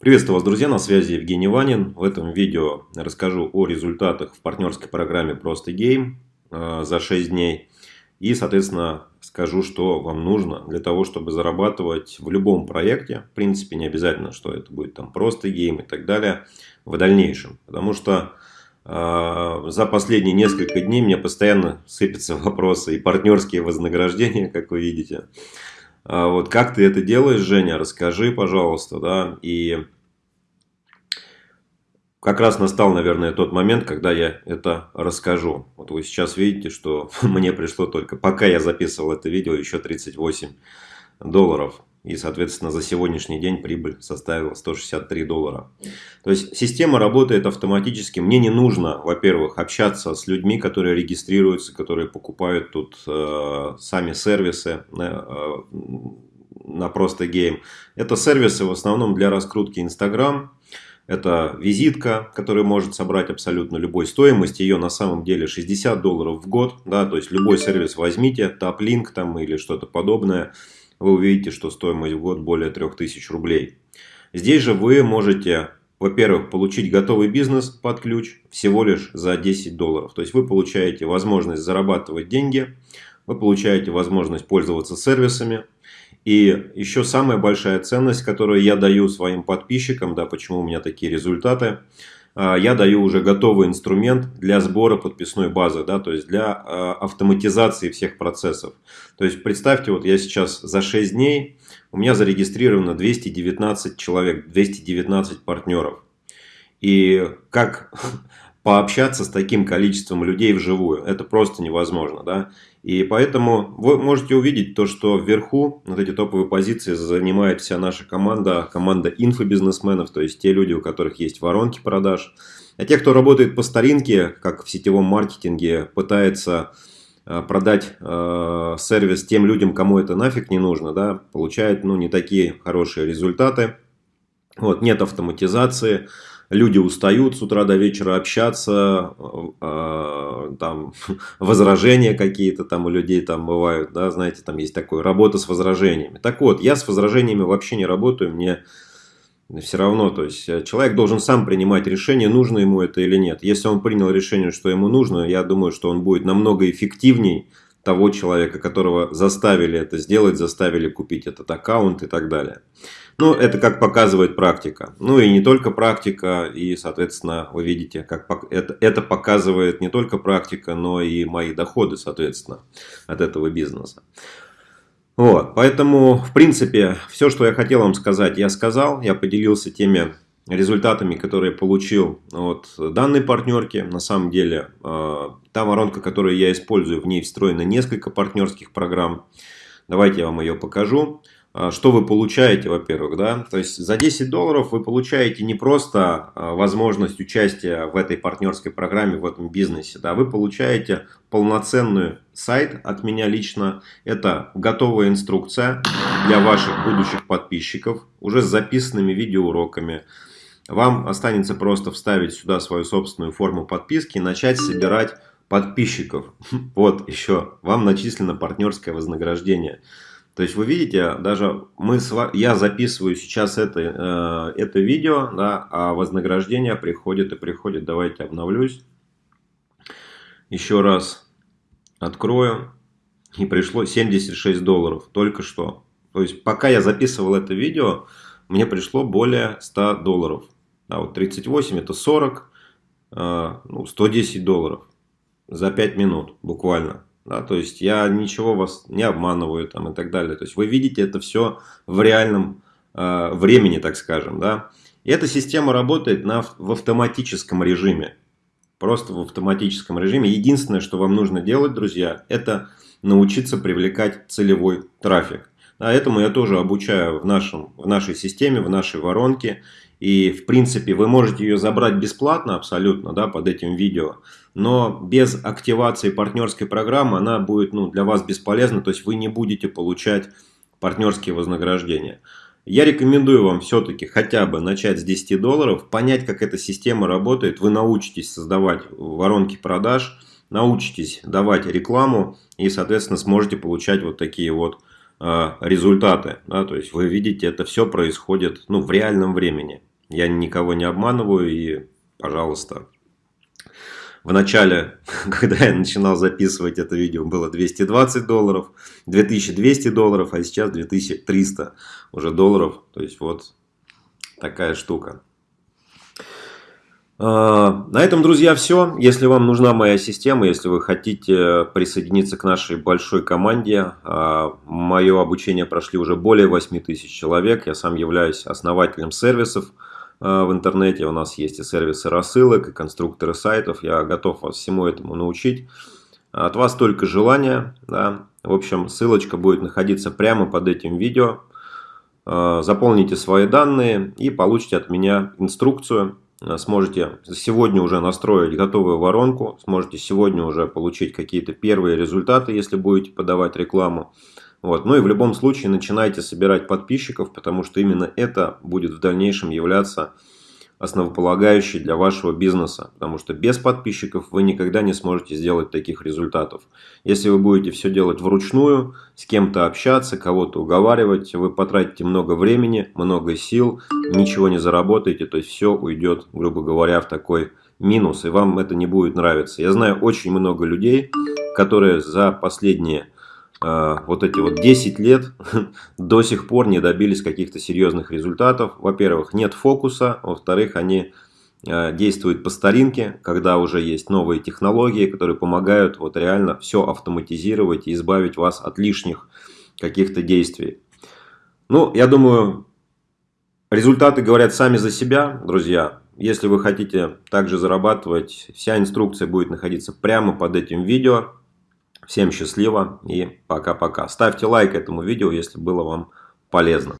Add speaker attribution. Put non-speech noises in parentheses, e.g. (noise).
Speaker 1: Приветствую вас, друзья, на связи Евгений Ванин. В этом видео расскажу о результатах в партнерской программе «Просто Game» э, за 6 дней. И, соответственно, скажу, что вам нужно для того, чтобы зарабатывать в любом проекте. В принципе, не обязательно, что это будет там «Просто Game» и так далее в дальнейшем. Потому что э, за последние несколько дней мне постоянно сыпятся (laughs) вопросы и партнерские вознаграждения, как вы видите. А вот как ты это делаешь, Женя, расскажи, пожалуйста, да, и как раз настал, наверное, тот момент, когда я это расскажу. Вот вы сейчас видите, что (laughs) мне пришло только, пока я записывал это видео, еще 38 долларов. И, соответственно, за сегодняшний день прибыль составила 163 доллара. То есть, система работает автоматически. Мне не нужно, во-первых, общаться с людьми, которые регистрируются, которые покупают тут э, сами сервисы э, на просто гейм. Это сервисы в основном для раскрутки Instagram. Это визитка, которая может собрать абсолютно любой стоимость. Ее на самом деле 60 долларов в год. Да, то есть, любой сервис возьмите, топ-линк там или что-то подобное вы увидите, что стоимость в год более 3000 рублей. Здесь же вы можете, во-первых, получить готовый бизнес под ключ всего лишь за 10 долларов. То есть вы получаете возможность зарабатывать деньги, вы получаете возможность пользоваться сервисами. И еще самая большая ценность, которую я даю своим подписчикам, да, почему у меня такие результаты – я даю уже готовый инструмент для сбора подписной базы, да, то есть для а, автоматизации всех процессов. То есть представьте, вот я сейчас за 6 дней, у меня зарегистрировано 219 человек, 219 партнеров. И как пообщаться с таким количеством людей вживую. Это просто невозможно. Да? И поэтому вы можете увидеть то, что вверху вот эти топовые позиции занимает вся наша команда, команда инфобизнесменов, то есть те люди, у которых есть воронки продаж. А те, кто работает по старинке, как в сетевом маркетинге, пытается э, продать э, сервис тем людям, кому это нафиг не нужно, да, получает ну, не такие хорошие результаты. Вот, нет автоматизации, люди устают с утра до вечера общаться, э, там (laughs) возражения какие-то там у людей там бывают, да, знаете, там есть такое, работа с возражениями. Так вот, я с возражениями вообще не работаю, мне все равно, то есть э, человек должен сам принимать решение, нужно ему это или нет. Если он принял решение, что ему нужно, я думаю, что он будет намного эффективней того человека, которого заставили это сделать, заставили купить этот аккаунт и так далее. Ну, это как показывает практика. Ну и не только практика, и, соответственно, вы видите, как это, это показывает не только практика, но и мои доходы, соответственно, от этого бизнеса. Вот, поэтому, в принципе, все, что я хотел вам сказать, я сказал. Я поделился теми результатами, которые получил от данной партнерки. На самом деле, э, та воронка, которую я использую, в ней встроено несколько партнерских программ. Давайте я вам ее покажу. Э, что вы получаете, во-первых, да? То есть за 10 долларов вы получаете не просто э, возможность участия в этой партнерской программе, в этом бизнесе, да, вы получаете полноценный сайт от меня лично. Это готовая инструкция для ваших будущих подписчиков, уже с записанными видеоуроками, вам останется просто вставить сюда свою собственную форму подписки и начать собирать подписчиков. (laughs) Вот еще, вам начислено партнерское вознаграждение. То есть вы видите, даже мы с, я записываю сейчас это, э, это видео, да, а вознаграждение приходит и приходит. Давайте обновлюсь. Еще раз открою. И пришло 76 долларов только что. То есть пока я записывал это видео, мне пришло более 100 долларов. А вот 38 это 40, а, ну, 110 долларов за 5 минут буквально. Да, то есть я ничего вас не обманываю там и так далее. То есть вы видите это все в реальном э, времени, так скажем. Да? И эта система работает на, в автоматическом режиме. Просто в автоматическом режиме. Единственное, что вам нужно делать, друзья, это научиться привлекать целевой трафик. А этому я тоже обучаю в, нашем, в нашей системе, в нашей воронке. И, в принципе, вы можете ее забрать бесплатно абсолютно да, под этим видео. Но без активации партнерской программы она будет ну, для вас бесполезна. То есть вы не будете получать партнерские вознаграждения. Я рекомендую вам все-таки хотя бы начать с 10 долларов, понять, как эта система работает. Вы научитесь создавать воронки продаж, научитесь давать рекламу и, соответственно, сможете получать вот такие вот результаты. Да? То есть вы видите, это все происходит ну, в реальном времени. Я никого не обманываю и, пожалуйста, в начале, (laughs) когда я начинал записывать это видео, было 220 долларов, 2200 долларов, а сейчас 2300 уже долларов. То есть вот такая штука. А, на этом, друзья, все. Если вам нужна моя система, если вы хотите присоединиться к нашей большой команде, а, мое обучение прошли уже более 8 тысяч человек. Я сам являюсь основателем сервисов а, в интернете. У нас есть и сервисы рассылок, и конструкторы сайтов. Я готов вас всему этому научить. От вас только желание. Да. В общем, ссылочка будет находиться прямо под этим видео. Заполните свои данные и получите от меня инструкцию Э, сможете сегодня уже настроить готовую воронку, сможете сегодня уже получить какие-то первые результаты, если будете подавать рекламу. Вот. Ну и в любом случае начинайте собирать подписчиков, потому что именно это будет в дальнейшем являться основополагающий для вашего бизнеса, потому что без подписчиков вы никогда не сможете сделать таких результатов. Если вы будете все делать вручную, с кем-то общаться, кого-то уговаривать, вы потратите много времени, много сил, ничего не заработаете, то есть все уйдет, грубо говоря, в такой минус, и вам это не будет нравиться. Я знаю очень много людей, которые за последние вот эти вот 10 лет (laughs) до сих пор не добились каких-то серьезных результатов. Во-первых, нет фокуса, во-вторых, они а, действуют по старинке, когда уже есть новые технологии, которые помогают вот реально все автоматизировать и избавить вас от лишних каких-то действий. Ну, я думаю, результаты говорят сами за себя, друзья. Если вы хотите также зарабатывать, вся инструкция будет находиться прямо под этим видео. Всем счастливо и пока-пока. Ставьте лайк этому видео, если было вам полезно.